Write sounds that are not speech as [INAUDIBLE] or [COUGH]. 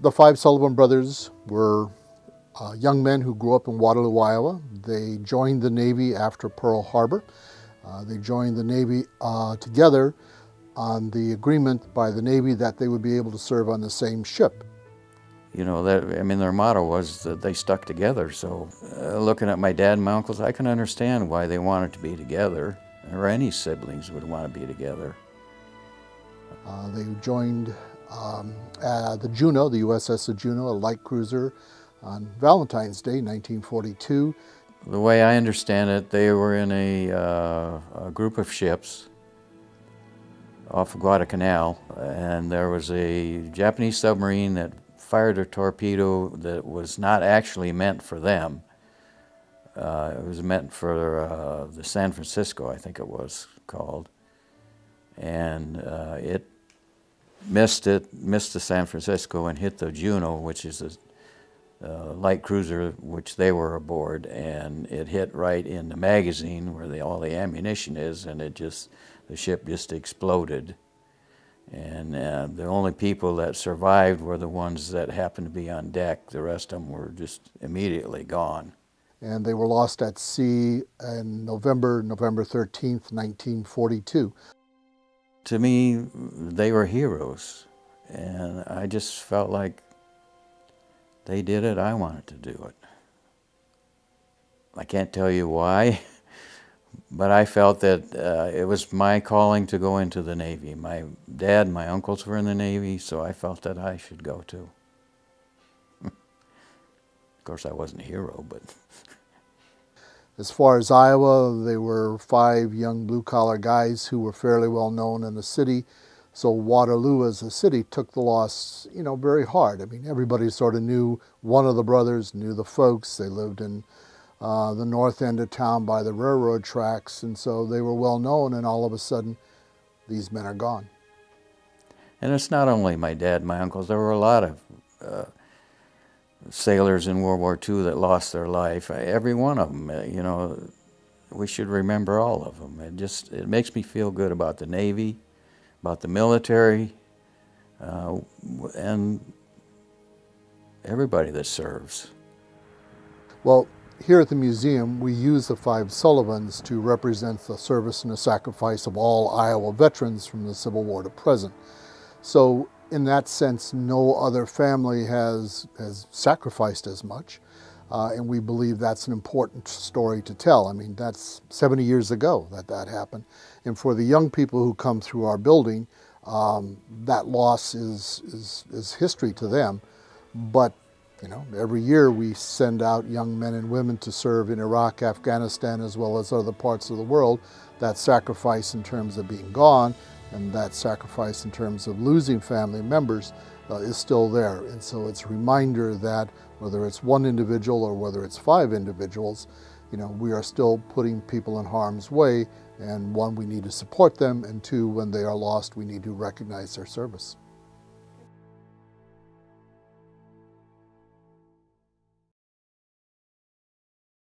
The five Sullivan brothers were uh, young men who grew up in Waterloo, Iowa. They joined the Navy after Pearl Harbor. Uh, they joined the Navy uh, together on the agreement by the Navy that they would be able to serve on the same ship. You know, that, I mean, their motto was that they stuck together. So, uh, looking at my dad and my uncles, I can understand why they wanted to be together, or any siblings would want to be together. Uh, they joined um, the Juneau, the USS Juneau, a light cruiser, on Valentine's Day, 1942. The way I understand it, they were in a, uh, a group of ships off of Guadalcanal, and there was a Japanese submarine that fired a torpedo that was not actually meant for them. Uh, it was meant for uh, the San Francisco, I think it was called. And uh, it missed it, missed the San Francisco and hit the Juneau, which is a uh, light cruiser which they were aboard, and it hit right in the magazine where the, all the ammunition is, and it just, the ship just exploded. And uh, the only people that survived were the ones that happened to be on deck. The rest of them were just immediately gone. And they were lost at sea in November, November 13th, 1942. To me, they were heroes. And I just felt like they did it, I wanted to do it. I can't tell you why, [LAUGHS] but I felt that uh, it was my calling to go into the Navy. My dad and my uncles were in the Navy, so I felt that I should go too. [LAUGHS] of course, I wasn't a hero, but. [LAUGHS] as far as Iowa, they were five young blue collar guys who were fairly well known in the city. So Waterloo as a city took the loss, you know, very hard. I mean, everybody sort of knew one of the brothers, knew the folks. They lived in uh, the north end of town by the railroad tracks, and so they were well known. And all of a sudden, these men are gone. And it's not only my dad, my uncles. There were a lot of uh, sailors in World War II that lost their life. Every one of them, uh, you know, we should remember all of them. It just it makes me feel good about the Navy about the military, uh, and everybody that serves. Well, here at the museum, we use the five Sullivans to represent the service and the sacrifice of all Iowa veterans from the Civil War to present. So in that sense, no other family has, has sacrificed as much. Uh, and we believe that's an important story to tell. I mean, that's 70 years ago that that happened. And for the young people who come through our building, um, that loss is, is, is history to them. But, you know, every year we send out young men and women to serve in Iraq, Afghanistan, as well as other parts of the world. That sacrifice in terms of being gone and that sacrifice in terms of losing family members uh, is still there. And so it's a reminder that whether it's one individual or whether it's five individuals, you know, we are still putting people in harm's way. And one, we need to support them. And two, when they are lost, we need to recognize their service.